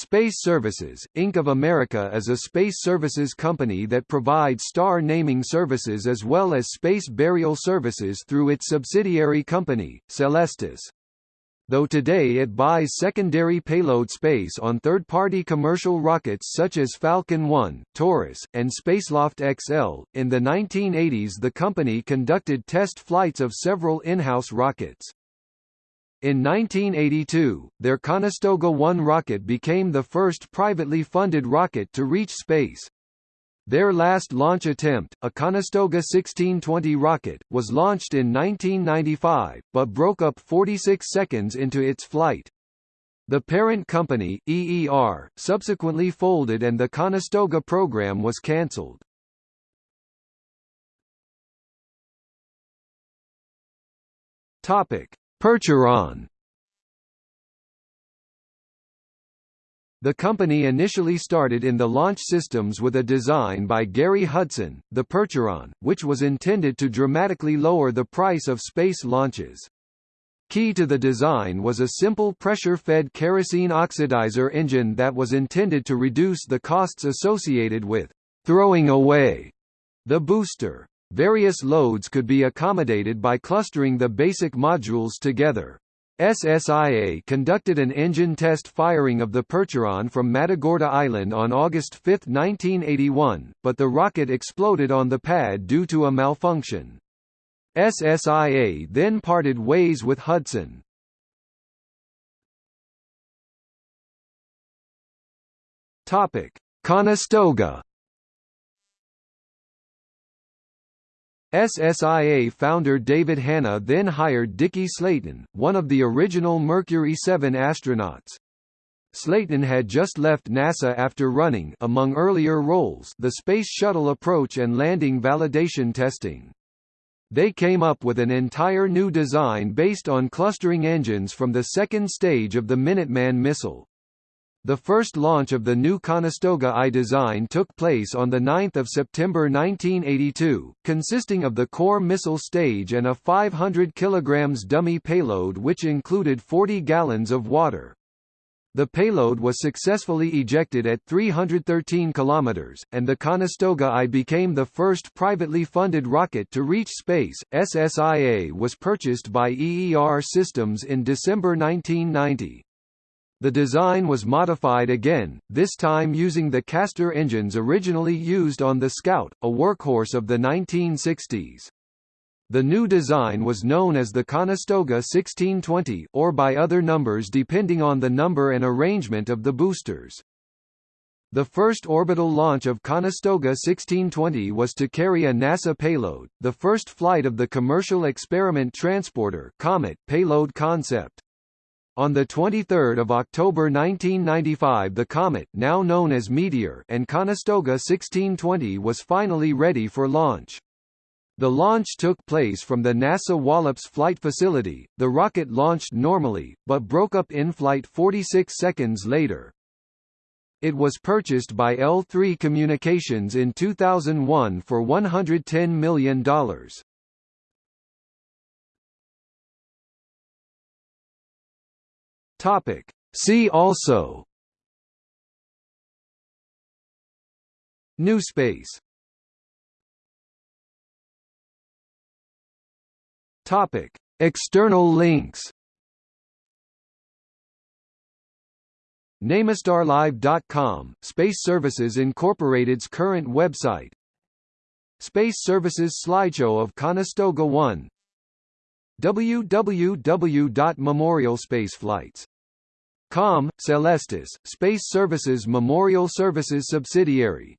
Space Services, Inc. of America is a space services company that provides star naming services as well as space burial services through its subsidiary company, Celestis. Though today it buys secondary payload space on third-party commercial rockets such as Falcon 1, Taurus, and Spaceloft XL, in the 1980s the company conducted test flights of several in-house rockets. In 1982, their Conestoga 1 rocket became the first privately funded rocket to reach space. Their last launch attempt, a Conestoga 1620 rocket, was launched in 1995, but broke up 46 seconds into its flight. The parent company, EER, subsequently folded and the Conestoga program was cancelled. Topic: Percheron The company initially started in the launch systems with a design by Gary Hudson, the Percheron, which was intended to dramatically lower the price of space launches. Key to the design was a simple pressure-fed kerosene oxidizer engine that was intended to reduce the costs associated with throwing away the booster. Various loads could be accommodated by clustering the basic modules together. SSIA conducted an engine test firing of the Percheron from Matagorda Island on August 5, 1981, but the rocket exploded on the pad due to a malfunction. SSIA then parted ways with Hudson. Conestoga SSIA founder David Hannah then hired Dickie Slayton, one of the original Mercury 7 astronauts. Slayton had just left NASA after running among earlier roles the Space Shuttle approach and landing validation testing. They came up with an entire new design based on clustering engines from the second stage of the Minuteman missile. The first launch of the new Conestoga I design took place on 9 September 1982, consisting of the core missile stage and a 500 kg dummy payload which included 40 gallons of water. The payload was successfully ejected at 313 km, and the Conestoga I became the first privately funded rocket to reach space. SSIA was purchased by EER Systems in December 1990. The design was modified again, this time using the Castor engines originally used on the Scout, a workhorse of the 1960s. The new design was known as the Conestoga 1620 or by other numbers depending on the number and arrangement of the boosters. The first orbital launch of Conestoga 1620 was to carry a NASA payload, the first flight of the Commercial Experiment Transporter Comet payload concept. On 23 October 1995 the comet now known as Meteor and Conestoga 1620 was finally ready for launch. The launch took place from the NASA Wallops Flight Facility. The rocket launched normally, but broke up in flight 46 seconds later. It was purchased by L3 Communications in 2001 for $110 million. Topic. See also. New space. Topic. External links. NamestarLive.com, Space Services Incorporated's current website. Space Services slideshow of Conestoga 1 www.memorialspaceflights.com, Celestis, Space Services Memorial Services subsidiary